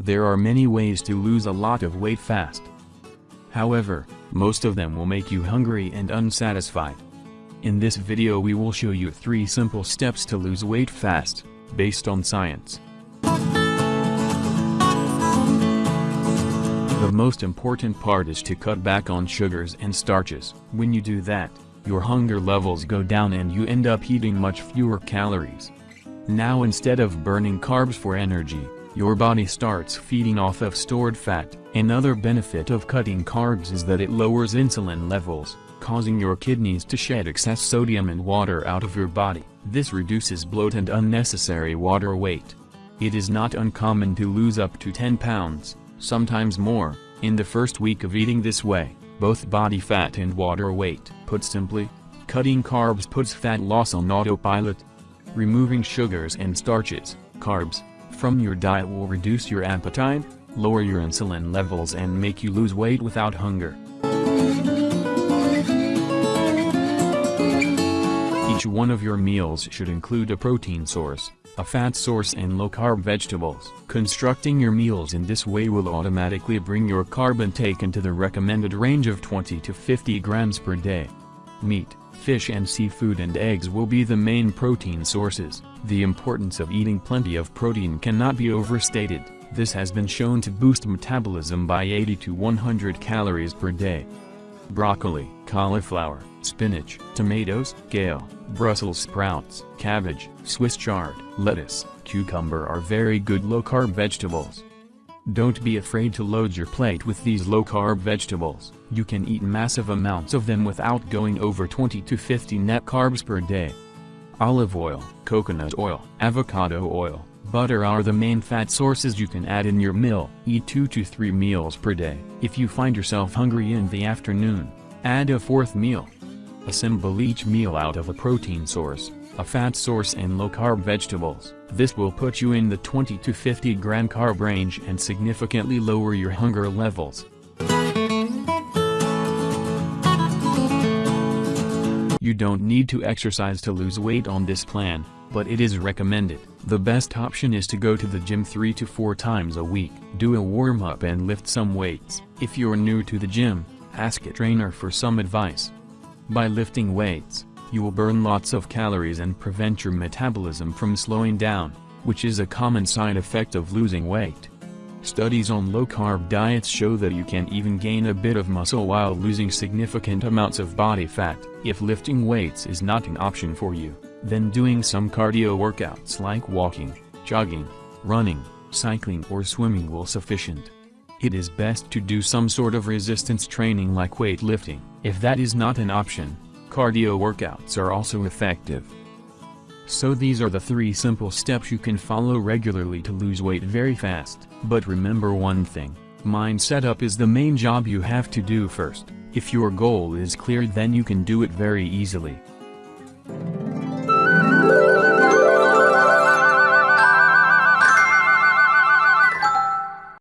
There are many ways to lose a lot of weight fast. However, most of them will make you hungry and unsatisfied. In this video we will show you 3 simple steps to lose weight fast, based on science. The most important part is to cut back on sugars and starches. When you do that, your hunger levels go down and you end up eating much fewer calories. Now instead of burning carbs for energy, your body starts feeding off of stored fat. Another benefit of cutting carbs is that it lowers insulin levels, causing your kidneys to shed excess sodium and water out of your body. This reduces bloat and unnecessary water weight. It is not uncommon to lose up to 10 pounds, sometimes more, in the first week of eating this way, both body fat and water weight. Put simply, cutting carbs puts fat loss on autopilot. Removing sugars and starches, carbs, from your diet will reduce your appetite, lower your insulin levels and make you lose weight without hunger. Each one of your meals should include a protein source, a fat source and low-carb vegetables. Constructing your meals in this way will automatically bring your carb intake into the recommended range of 20 to 50 grams per day. Meat, fish and seafood and eggs will be the main protein sources. The importance of eating plenty of protein cannot be overstated, this has been shown to boost metabolism by 80 to 100 calories per day. Broccoli, cauliflower, spinach, tomatoes, kale, Brussels sprouts, cabbage, Swiss chard, lettuce, cucumber are very good low-carb vegetables. Don't be afraid to load your plate with these low-carb vegetables. You can eat massive amounts of them without going over 20 to 50 net carbs per day. Olive oil, coconut oil, avocado oil, butter are the main fat sources you can add in your meal. Eat 2 to 3 meals per day. If you find yourself hungry in the afternoon, add a fourth meal. Assemble each meal out of a protein source, a fat source and low-carb vegetables. This will put you in the 20 to 50 gram carb range and significantly lower your hunger levels. You don't need to exercise to lose weight on this plan, but it is recommended. The best option is to go to the gym 3 to 4 times a week. Do a warm-up and lift some weights. If you're new to the gym, ask a trainer for some advice. By lifting weights, you will burn lots of calories and prevent your metabolism from slowing down, which is a common side effect of losing weight. Studies on low-carb diets show that you can even gain a bit of muscle while losing significant amounts of body fat. If lifting weights is not an option for you, then doing some cardio workouts like walking, jogging, running, cycling or swimming will sufficient. It is best to do some sort of resistance training like weightlifting. If that is not an option, cardio workouts are also effective. So these are the three simple steps you can follow regularly to lose weight very fast. But remember one thing, mind setup is the main job you have to do first. If your goal is clear then you can do it very easily.